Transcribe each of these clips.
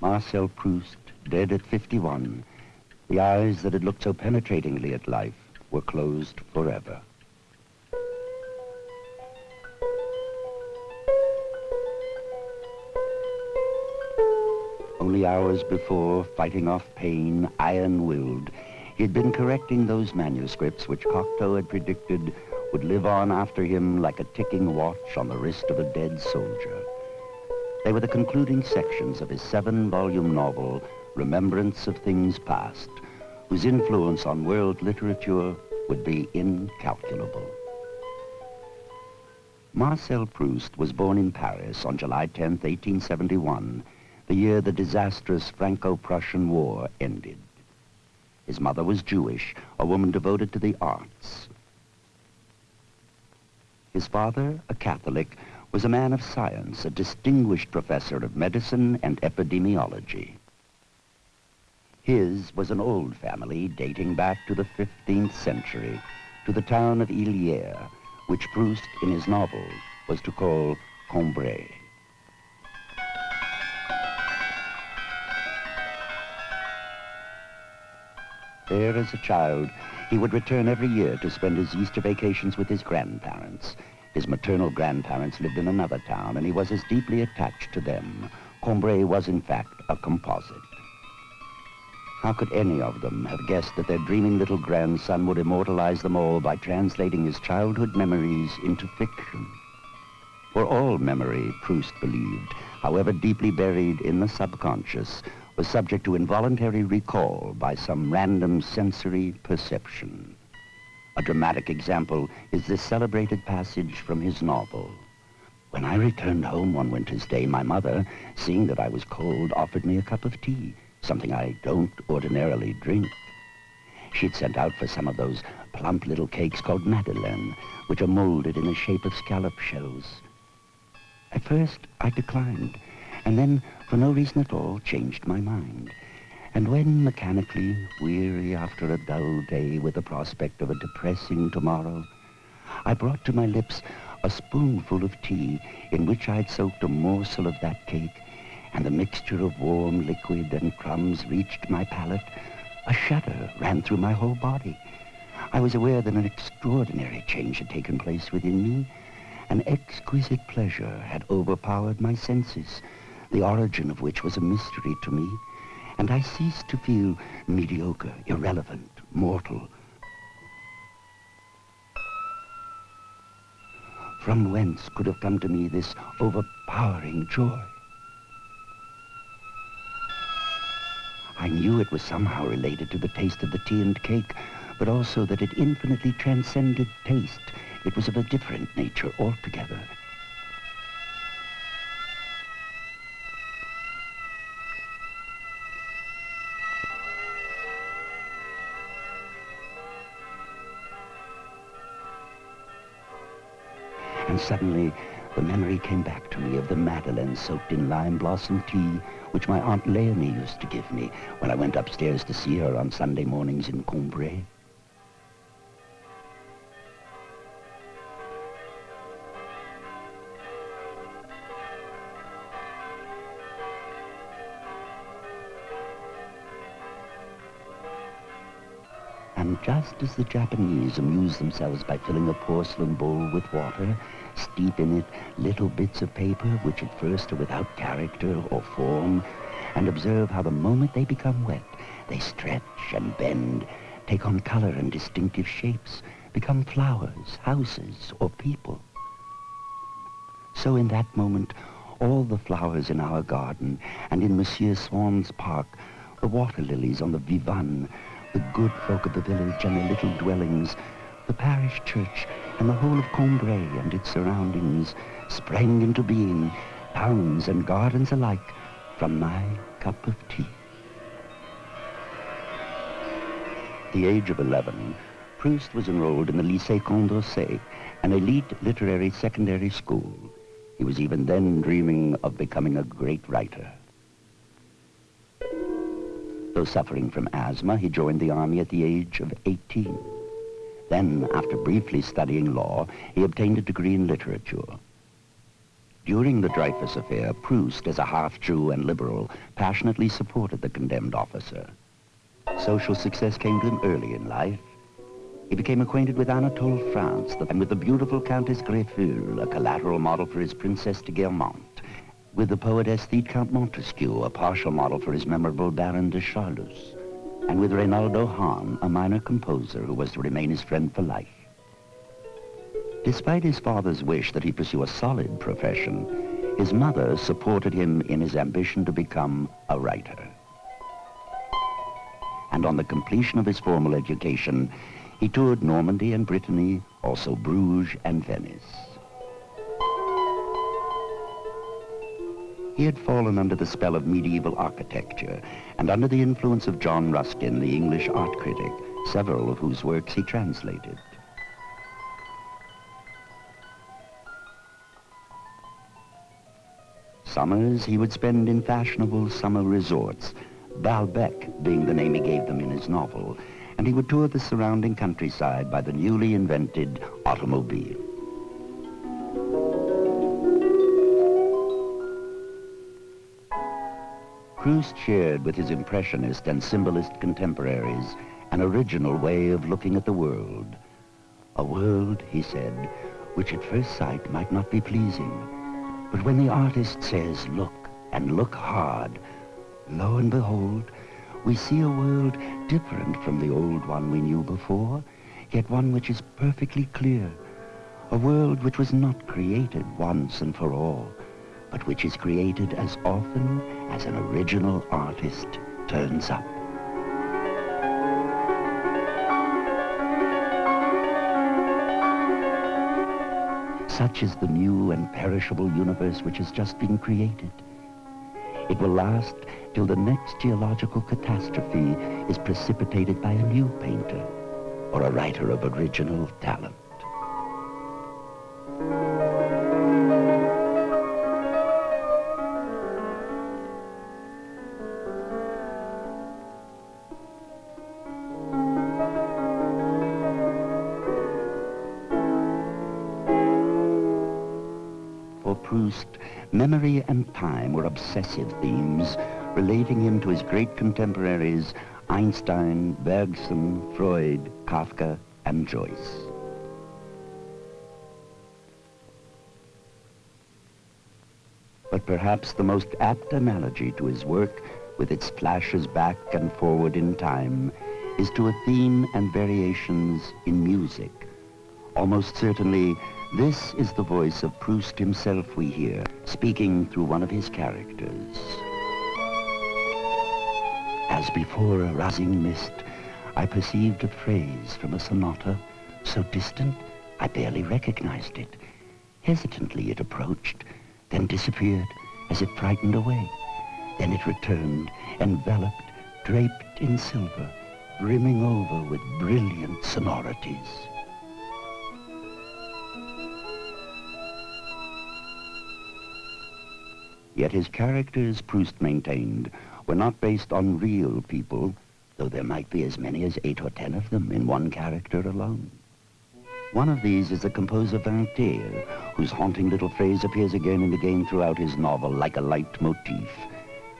Marcel Proust, dead at 51, the eyes that had looked so penetratingly at life were closed forever. Only hours before, fighting off pain, iron-willed, he had been correcting those manuscripts which Cocteau had predicted would live on after him like a ticking watch on the wrist of a dead soldier. They were the concluding sections of his seven-volume novel, Remembrance of Things Past, whose influence on world literature would be incalculable. Marcel Proust was born in Paris on July 10, 1871, the year the disastrous Franco-Prussian War ended. His mother was Jewish, a woman devoted to the arts. His father, a Catholic, was a man of science, a distinguished professor of medicine and epidemiology. His was an old family dating back to the 15th century, to the town of Illiers, which Proust, in his novel, was to call Combray. There, as a child, he would return every year to spend his Easter vacations with his grandparents, his maternal grandparents lived in another town, and he was as deeply attached to them. Combray was, in fact, a composite. How could any of them have guessed that their dreaming little grandson would immortalize them all by translating his childhood memories into fiction? For all memory, Proust believed, however deeply buried in the subconscious, was subject to involuntary recall by some random sensory perception. A dramatic example is this celebrated passage from his novel. When I returned home one winter's day, my mother, seeing that I was cold, offered me a cup of tea, something I don't ordinarily drink. She'd sent out for some of those plump little cakes called madeleine, which are molded in the shape of scallop shells. At first, I declined, and then, for no reason at all, changed my mind. And when mechanically, weary after a dull day with the prospect of a depressing tomorrow, I brought to my lips a spoonful of tea in which I'd soaked a morsel of that cake, and the mixture of warm liquid and crumbs reached my palate, a shudder ran through my whole body. I was aware that an extraordinary change had taken place within me. An exquisite pleasure had overpowered my senses, the origin of which was a mystery to me and I ceased to feel mediocre, irrelevant, mortal. From whence could have come to me this overpowering joy? I knew it was somehow related to the taste of the tea and cake, but also that it infinitely transcended taste. It was of a different nature altogether. Suddenly, the memory came back to me of the madeleine soaked in lime blossom tea, which my Aunt Leonie used to give me when I went upstairs to see her on Sunday mornings in Combray. And just as the Japanese amuse themselves by filling a porcelain bowl with water, steep in it little bits of paper which at first are without character or form, and observe how the moment they become wet, they stretch and bend, take on color and distinctive shapes, become flowers, houses, or people. So in that moment, all the flowers in our garden and in Monsieur Swann's park, the water lilies on the Vivonne, the good folk of the village and the little dwellings, the parish church, and the whole of Combray and its surroundings sprang into being, towns and gardens alike, from my cup of tea. At the age of 11, Proust was enrolled in the Lycée Condorcet, an elite literary secondary school. He was even then dreaming of becoming a great writer. Though suffering from asthma, he joined the army at the age of 18. Then, after briefly studying law, he obtained a degree in literature. During the Dreyfus affair, Proust, as a half-Jew and liberal, passionately supported the condemned officer. Social success came to him early in life. He became acquainted with Anatole France and with the beautiful Countess Greffulhe, a collateral model for his Princess de Guermantes, with the poet aesthete Count Montesquiou, a partial model for his memorable Baron de Charlus, and with Reynaldo Hahn, a minor composer who was to remain his friend for life. Despite his father's wish that he pursue a solid profession, his mother supported him in his ambition to become a writer. And on the completion of his formal education, he toured Normandy and Brittany, also Bruges and Venice. He had fallen under the spell of medieval architecture and under the influence of John Ruskin, the English art critic, several of whose works he translated. Summers he would spend in fashionable summer resorts, Balbec being the name he gave them in his novel, and he would tour the surrounding countryside by the newly invented automobile. Proust shared with his impressionist and symbolist contemporaries an original way of looking at the world. A world, he said, which at first sight might not be pleasing, but when the artist says, look, and look hard, lo and behold, we see a world different from the old one we knew before, yet one which is perfectly clear. A world which was not created once and for all, but which is created as often as an original artist turns up. Such is the new and perishable universe which has just been created. It will last till the next geological catastrophe is precipitated by a new painter or a writer of original talent. Memory and time were obsessive themes, relating him to his great contemporaries Einstein, Bergson, Freud, Kafka, and Joyce. But perhaps the most apt analogy to his work, with its flashes back and forward in time, is to a theme and variations in music. Almost certainly, this is the voice of Proust himself we hear, speaking through one of his characters. As before a rising mist, I perceived a phrase from a sonata, so distant I barely recognized it. Hesitantly it approached, then disappeared as if frightened away. Then it returned, enveloped, draped in silver, brimming over with brilliant sonorities. Yet his characters, Proust maintained, were not based on real people, though there might be as many as eight or ten of them in one character alone. One of these is the composer Vinteuil whose haunting little phrase appears again and again throughout his novel like a leitmotif.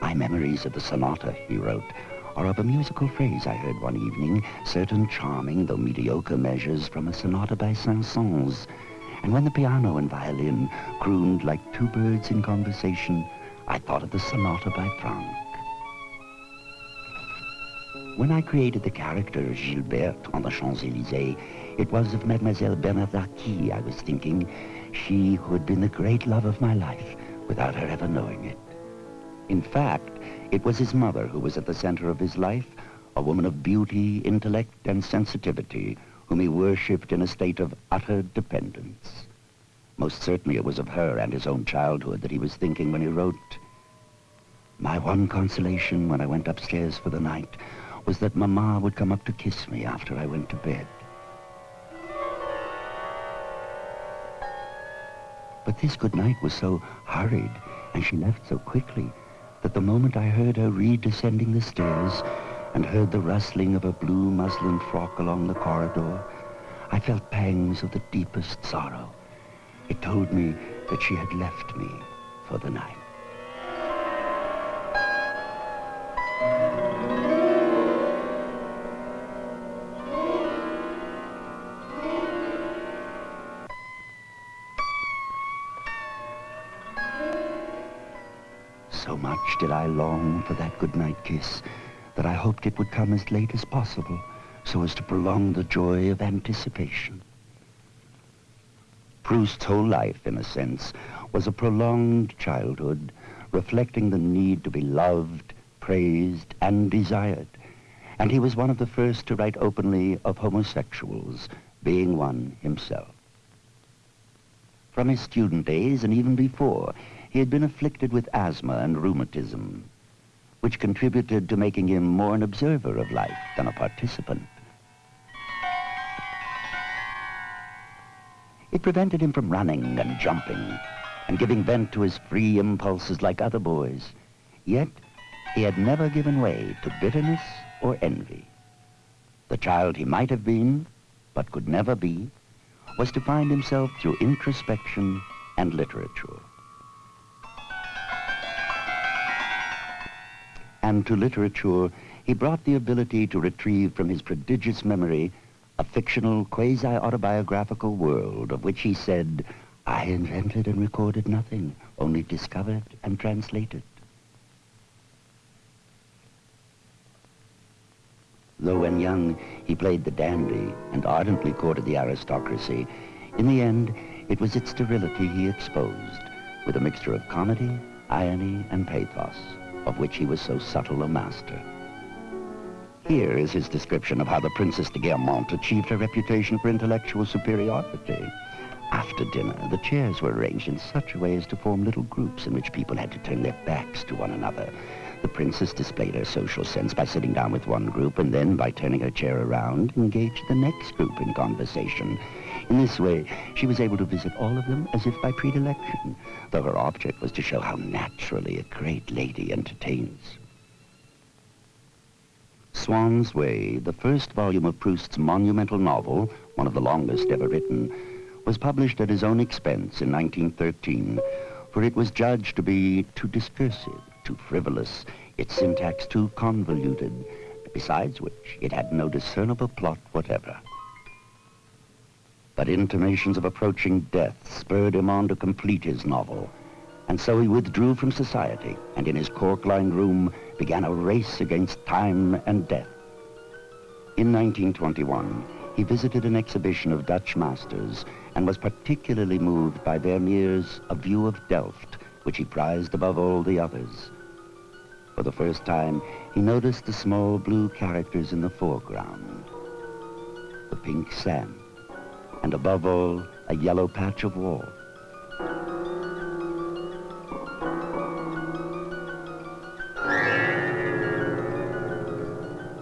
My memories of the sonata, he wrote, are of a musical phrase I heard one evening, certain charming though mediocre measures from a sonata by Saint-Saëns, and when the piano and violin crooned like two birds in conversation, I thought of the sonata by Franck. When I created the character Gilberte on the Champs-Élysées, it was of Mademoiselle Bernardaki I was thinking, she who had been the great love of my life without her ever knowing it. In fact, it was his mother who was at the center of his life, a woman of beauty, intellect, and sensitivity, whom he worshipped in a state of utter dependence. Most certainly it was of her and his own childhood that he was thinking when he wrote, My one consolation when I went upstairs for the night was that Mamma would come up to kiss me after I went to bed. But this good night was so hurried, and she left so quickly, that the moment I heard her redescending the stairs, and heard the rustling of a blue muslin frock along the corridor, I felt pangs of the deepest sorrow. It told me that she had left me for the night. So much did I long for that goodnight kiss that I hoped it would come as late as possible so as to prolong the joy of anticipation. Proust's whole life, in a sense, was a prolonged childhood, reflecting the need to be loved, praised, and desired. And he was one of the first to write openly of homosexuals, being one himself. From his student days, and even before, he had been afflicted with asthma and rheumatism, which contributed to making him more an observer of life than a participant. It prevented him from running and jumping and giving vent to his free impulses like other boys. Yet, he had never given way to bitterness or envy. The child he might have been, but could never be, was to find himself through introspection and literature. And to literature, he brought the ability to retrieve from his prodigious memory a fictional, quasi-autobiographical world of which he said, I invented and recorded nothing, only discovered and translated. Though when young, he played the dandy and ardently courted the aristocracy, in the end, it was its sterility he exposed, with a mixture of comedy, irony, and pathos, of which he was so subtle a master. Here is his description of how the Princess de Guermantes achieved her reputation for intellectual superiority. After dinner, the chairs were arranged in such a way as to form little groups in which people had to turn their backs to one another. The princess displayed her social sense by sitting down with one group and then, by turning her chair around, engaged the next group in conversation. In this way, she was able to visit all of them as if by predilection, though her object was to show how naturally a great lady entertains. Swann's Way, the first volume of Proust's monumental novel, one of the longest ever written, was published at his own expense in 1913, for it was judged to be too discursive, too frivolous, its syntax too convoluted, besides which it had no discernible plot whatever. But intimations of approaching death spurred him on to complete his novel, and so he withdrew from society and in his cork-lined room began a race against time and death. In 1921, he visited an exhibition of Dutch masters and was particularly moved by Vermeer's A View of Delft, which he prized above all the others. For the first time, he noticed the small blue characters in the foreground, the pink sand, and above all, a yellow patch of wall.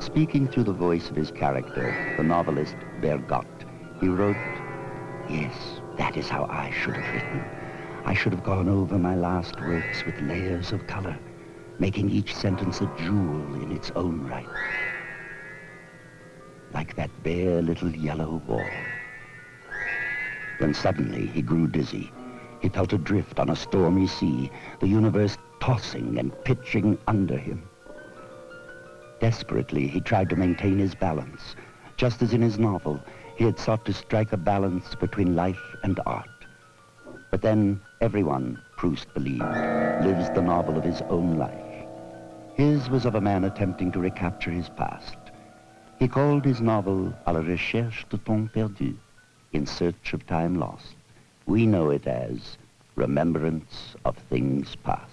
Speaking through the voice of his character, the novelist Bergotte, he wrote, Yes, that is how I should have written. I should have gone over my last works with layers of color, making each sentence a jewel in its own right. Like that bare little yellow wall. Then suddenly he grew dizzy. He felt adrift on a stormy sea, the universe tossing and pitching under him. Desperately, he tried to maintain his balance. Just as in his novel, he had sought to strike a balance between life and art. But then, everyone, Proust believed, lives the novel of his own life. His was of a man attempting to recapture his past. He called his novel A la recherche de temps perdu, In Search of Time Lost. We know it as Remembrance of Things Past.